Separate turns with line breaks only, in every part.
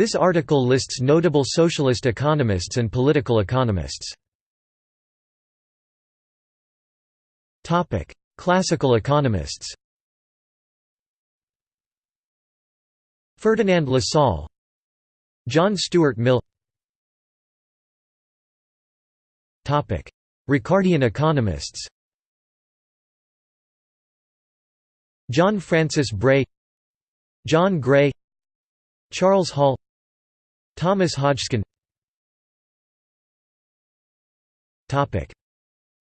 This article lists notable socialist economists and political economists. Classical economists Ferdinand Lassalle John Stuart Mill Ricardian economists John Francis Bray John Gray Charles Hall Thomas Hodgkin.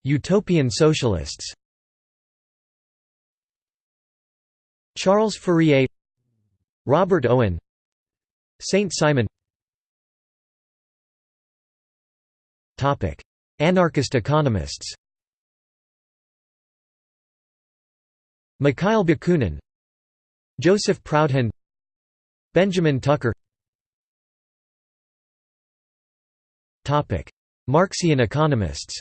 Utopian socialists. Charles Fourier. Robert Owen. Saint Simon. Anarchist economists. Mikhail Bakunin. Joseph Proudhon. Benjamin Tucker Marxian economists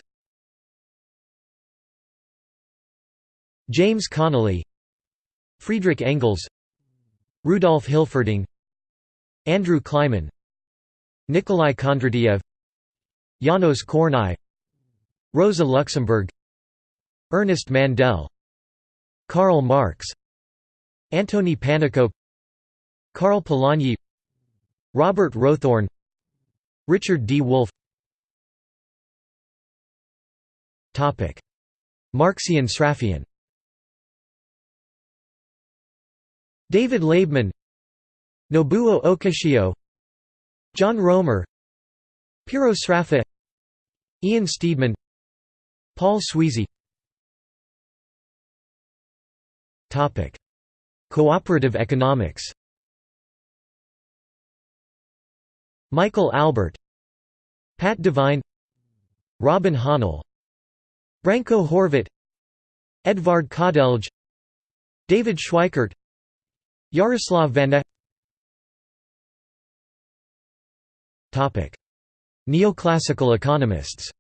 James Connolly Friedrich Engels Rudolf Hilferding Andrew Kliman Nikolai Kondratiev Janos Kornai Rosa Luxemburg Ernest Mandel Karl Marx Antoni Pannekoek Karl Polanyi Robert Rowthorn Richard D. Wolff. Marxian Sraffian David Laibman Nobuo Okishio John Roemer. Piero Sraffa Ian Steedman. Paul Sweezy. Cooperative economics Michael Albert Pat Devine Robin Hahnel Branko Horvat Edvard Kardelj David Schweickart Yaroslav Vanda Topic. Neoclassical economists.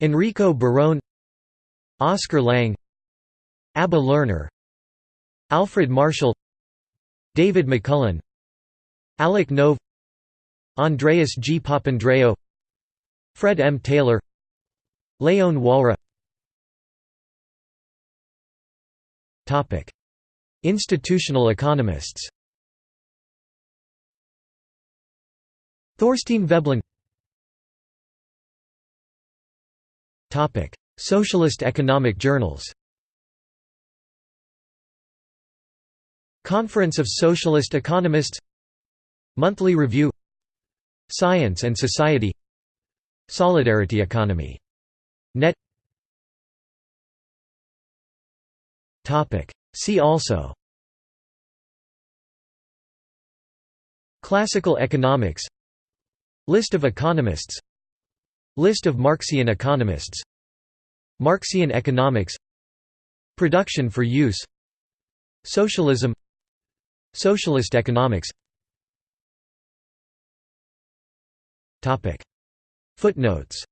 Enrico Barone Oscar Lange Abba Lerner Alfred Marshall David McMullen Alec Nove Andreas G. Papandreou Fred M. Taylor Leon Walra. Institutional economists. Thorstein Veblen. Socialist economic journals Conference of Socialist Economists. Monthly Review. Science and Society. Solidarity Economy. Net. See also. Classical economics. List of economists. List of Marxian economists. Marxian economics. Production for use. Socialism Socialist economics. Footnotes